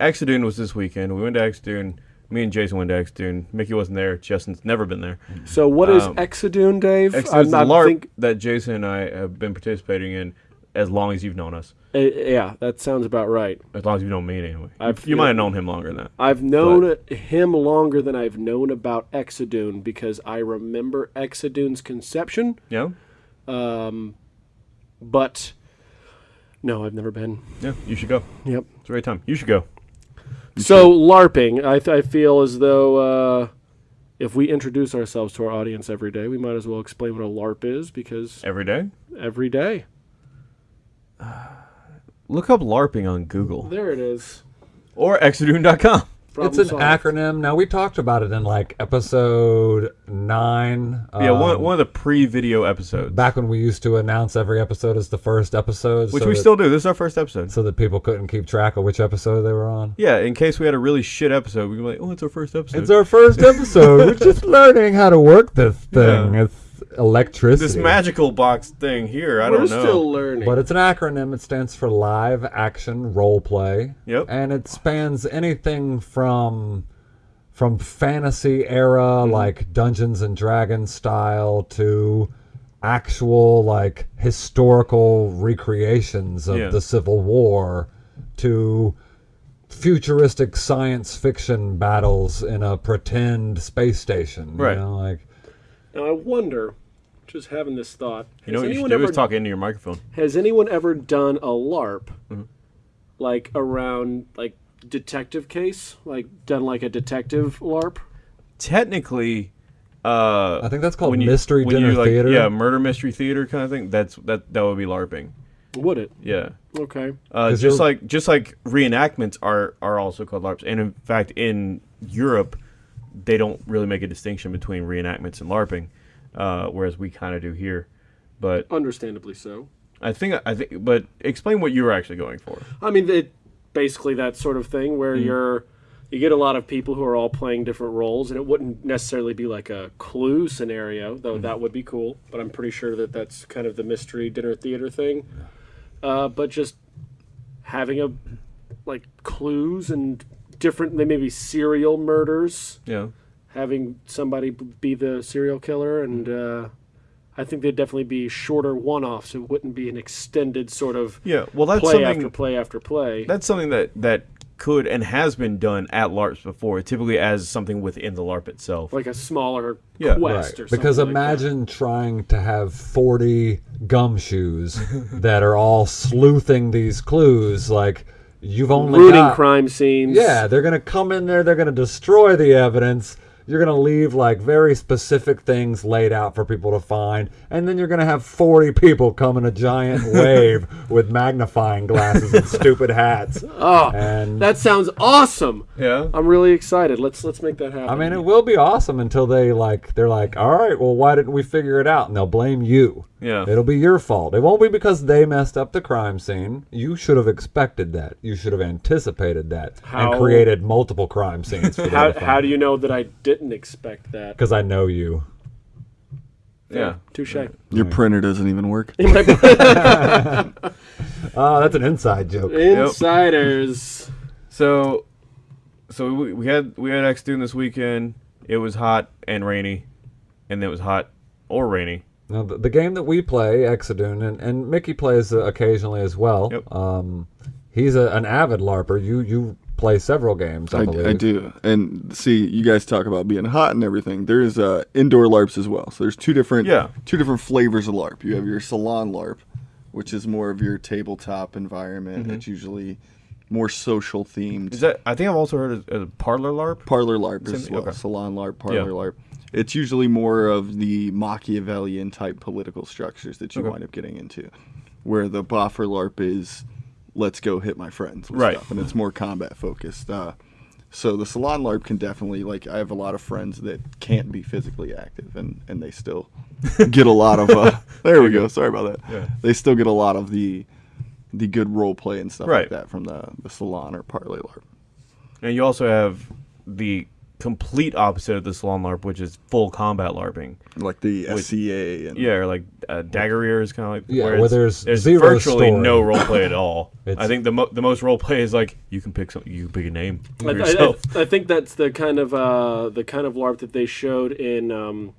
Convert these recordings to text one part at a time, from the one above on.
Exodune was this weekend. We went to Exodune. Me and Jason went to Exodune. Mickey wasn't there. Justin's never been there. So what is Um, Exodune, Dave? I'm- LARP think- that Jason and I have been participating in as long as you've known us. uh, yeah, that sounds about right. As long as you've known me, anyway. I've- you might have known him longer than that. I've known him longer than I've known about Exodune because I remember Exodune's conception, Yeah? Um, but no, I've never been. Yeah, you should go. Yep. It's a great time. You should go. So LARPing, I, th- I feel as though uh, if we introduce ourselves to our audience every day, we might as well explain what a LARP is because Every day? every day. Look up LARPing on Google There it is. or exodune.com. Problem it's an solved. acronym. Now we talked about it in like episode nine. Yeah, one, um, one of the pre-video episodes, back when we used to announce every episode as the first episode, which so we that- still do. This is our first episode. so that people couldn't keep track of which episode they were on. Yeah, in case we had a really shit episode, we can be like, "Oh, it's our first episode." It's our first episode. We're just learning how to work this thing. Yeah. It's electricity. this magical box thing here. I We're don't know. We're still learning. But it's an acronym. It stands for live action role play. Yep. And it spans anything from from fantasy era mm-hmm. like Dungeons and Dragons style to actual like historical recreations of Yeah. the Civil War to futuristic science fiction battles in a pretend space station. Right. You know, like now I wonder, just having this thought, You know what you should anyone do ever is talk into your microphone. Has anyone ever done a LARP, Mm-hmm. like around like detective case, like done like a detective LARP? Technically, uh, I think that's called when you- mystery when dinner you, like, theater. Yeah, murder mystery theater kind of thing. That's that that would be LARPing. Would it? Yeah. Okay. Uh, 'Cause just you're- like just like reenactments are are also called LARPs, and in fact, in Europe, they don't really make a distinction between reenactments and LARPing, uh, whereas we kind of do here. But Understandably so. I think I think, but explain what you were actually going for. I mean, it basically that sort of thing where Mm-hmm. you're you get a lot of people who are all playing different roles, and it wouldn't necessarily be like a clue scenario, though Mm-hmm. that would be cool. But I'm pretty sure that that's kind of the mystery dinner theater thing. Uh, but just having a like clues and different, they may be serial murders. Yeah. having somebody be the serial killer, and uh, I think they'd definitely be shorter one-offs. It wouldn't be an extended sort of Yeah. Well, that's play something. after play after play. That's something that that could and has been done at LARPs before, typically as something within the LARP itself. like a smaller Yeah. quest or something. Because like that. imagine trying to have 40 gumshoes that are all sleuthing these clues. Like, you've only rooting got. crime scenes. Yeah, they're going to come in there, they're going to destroy the evidence. You're going to leave like very specific things laid out for people to find. And then you're going to have 40 people come in a giant wave with magnifying glasses and stupid hats. Oh, And that sounds awesome. Yeah. I'm really excited. Let's let's make that happen. I mean, it will be awesome until they like they're like, all right, well, why didn't we figure it out? And they'll blame you. Yeah. It'll be your fault. It won't be because they messed up the crime scene. You should have expected that. You should have anticipated that How- and created multiple crime scenes. For how, how do you know that I didn't expect that? Because I know you. Yeah. Touche. Your printer doesn't even work. Oh, that's an inside joke. Insiders. So, so we, we had we had X Dune this weekend. It was hot and rainy, and it was hot or rainy. Now, the, the game that we play, Exodune, and, and Mickey plays uh, occasionally as well. Yep. Um, he's a, an avid LARPer. You you play several games, I, I, believe. I do. And see, you guys talk about being hot and everything. There's uh, indoor LARPs as well. So there's two different Yeah. two different flavors of LARP. You have your salon LARP, which is more of your tabletop environment. It's usually more social themed. Is that? I think I've also heard of, of parlor LARP. Parlor LARP as Same- well. okay. Salon LARP, parlor Yeah. LARP. It's usually more of the Machiavellian type political structures that you Okay. wind up getting into, where the boffer LARP is, let's go hit my friends, with Right. Stuff, and it's more combat focused. Uh, so the salon LARP can definitely like I have a lot of friends that can't be physically active and and they still get a lot of. Uh, there we go. Sorry about that. Yeah. They still get a lot of the the good role play and stuff Right. like that from the the salon or parlor LARP. And you also have the complete opposite of the salon LARP, which is full combat LARPing. like the With- SCA and Yeah, or like uh, Dagorhir is kind of like Yeah, where where there's there's zero virtually story. no role play at all. I think the mo- the most role play is like you can pick some you can pick a name I, for I- yourself. I- I think that's the kind of uh, the kind of LARP that they showed in um,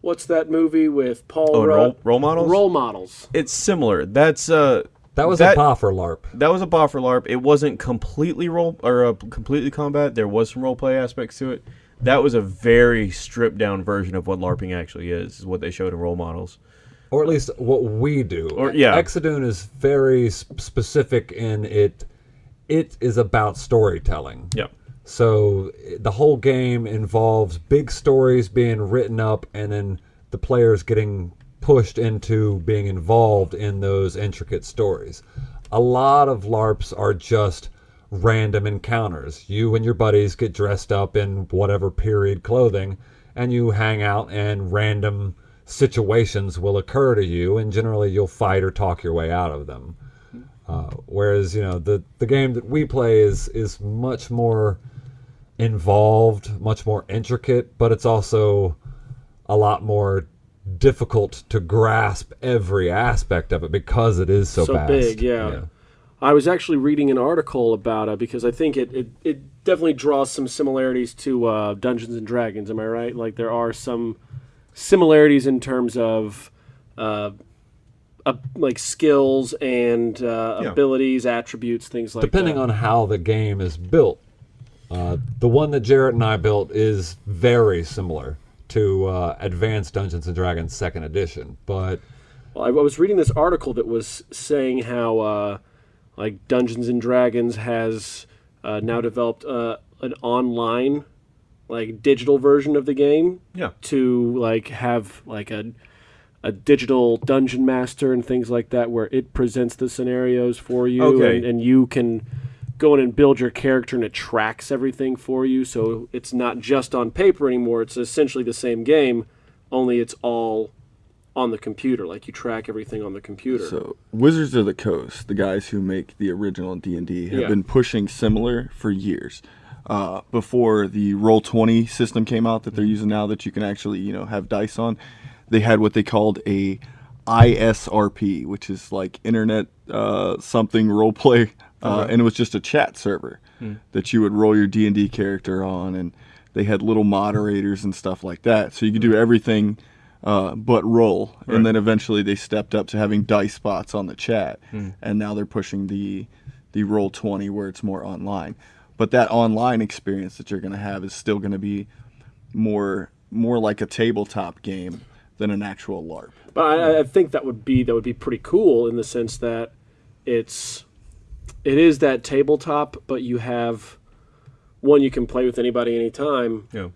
what's that movie with Paul oh, Rudd? role, role models. Role models. It's similar. That's uh That was That- a boffer LARP. that was a boffer LARP. It wasn't completely role or uh, completely combat. There was some role play aspects to it. That was a very stripped down version of what LARPing actually is. Is what they showed in role models. or at least what we do. Or- yeah. Exodune is very specific in it. It is about storytelling. Yeah. So the whole game involves big stories being written up, and then the players getting pushed into being involved in those intricate stories. A lot of LARPs are just random encounters. You and your buddies get dressed up in whatever period clothing, and you hang out, and random situations will occur to you, and generally you'll fight or talk your way out of them. Uh, whereas you know the the game that we play is is much more involved, much more intricate, but it's also a lot more difficult to grasp every aspect of it because it is so, So vast. big, yeah. I was actually reading an article about it because I think it, it, it definitely draws some similarities to uh, Dungeons and Dragons. Am I right? Like there are some similarities in terms of uh, uh, like skills and uh, Yeah. abilities, attributes, things like Depending that. on how the game is built, uh, the one that Jarrett and I built is very similar to uh, Advanced Dungeons and Dragons Second Edition, but Well, I, I was reading this article that was saying how, uh, like, Dungeons and Dragons has uh, now developed uh, an online, like, digital version of the game Yeah. to like have like a a digital dungeon master and things like that, where it presents the scenarios for you, Okay. and, and you can go in and build your character, and it tracks everything for you. So it's not just on paper anymore; it's essentially the same game, only it's all on the computer. Like you track everything on the computer. So Wizards of the Coast, the guys who make the original D and D, have Yeah. been pushing similar for years. Uh, before the Roll Twenty system came out that they're using now, that you can actually you know have dice on, they had what they called a ISRP, which is like Internet uh, something role play, uh, and it was just a chat server that you would roll your D and D character on, and they had little moderators and stuff like that, so you could do everything uh, but roll. Right. And then eventually they stepped up to having dice spots on the chat, and now they're pushing the the roll twenty where it's more online. But that online experience that you're going to have is still going to be more more like a tabletop game than an actual LARP. But I, I think that would be that would be pretty cool in the sense that it's it is that tabletop, but you have one you can play with anybody anytime. Yeah.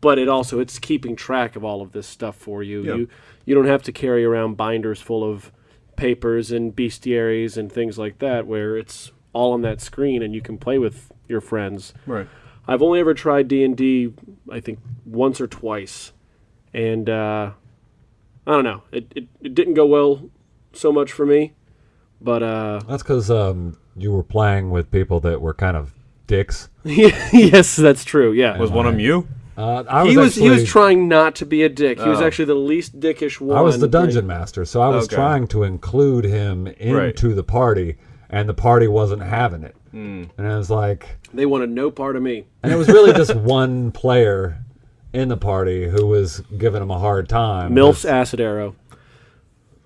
But it also it's keeping track of all of this stuff for you. Yeah. You you don't have to carry around binders full of papers and bestiaries and things like that, where it's all on that screen and you can play with your friends. Right. I've only ever tried D and D, I think once or twice, and uh, I don't know. It, it it didn't go well so much for me, but uh, that's because um, you were playing with people that were kind of dicks. yes, that's true. Yeah, Was one of them you? Uh, I was he was he was trying not to be a dick. He was Oh. actually the least dickish one. I was the dungeon master, so I was Okay. trying to include him into the party, and the party wasn't having it. And I was like, They wanted no part of me. and it was really just one player in the party who was giving him a hard time. Milf's acid arrow.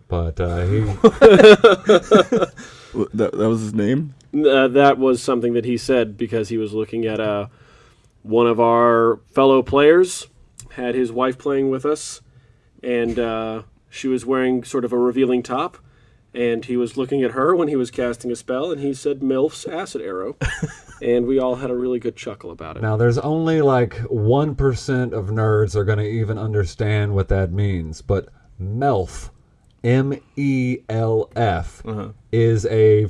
but uh, he Wh- That, that was his name. Uh, that was something that he said because he was looking at uh, one of our fellow players had his wife playing with us, and uh, she was wearing sort of a revealing top, and he was looking at her when he was casting a spell, and he said "Milf's acid arrow," and we all had a really good chuckle about it. now there's only like one percent of nerds are going to even understand what that means, but Melf, M E L F, uh-huh. is a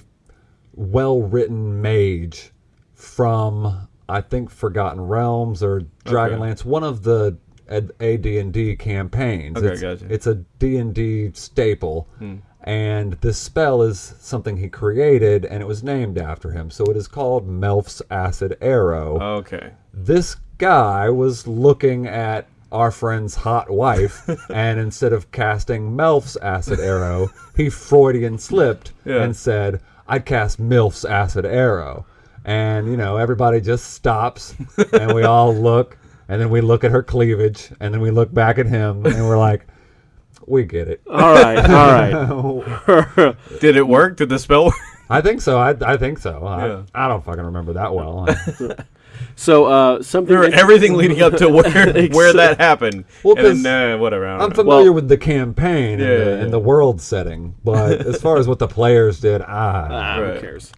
well-written mage from I think Forgotten Realms or Dragonlance, one of the a D and D campaigns. Okay, it's, gotcha. it's a D and D staple, hmm. and this spell is something he created, and it was named after him. So it is called Melf's Acid Arrow. Okay. this guy was looking at our friend's hot wife, and instead of casting Melf's acid arrow, he Freudian slipped Yeah. and said, "I'd cast Milf's acid arrow." And you know, everybody just stops, and we all look, and then we look at her cleavage, and then we look back at him, and we're like, "We get it." All right, all right. Did it work? Did the spell work? I think so. I, I think so. I, Yeah. I don't fucking remember that well. So uh, something Remember that- everything leading up to where where that happened. Well, and 'cause then, uh, whatever. I don't I'm know. familiar Well- with the campaign Yeah, and, the, yeah, and the world setting, but as far as what the players did, ah, Ah, Right. who cares?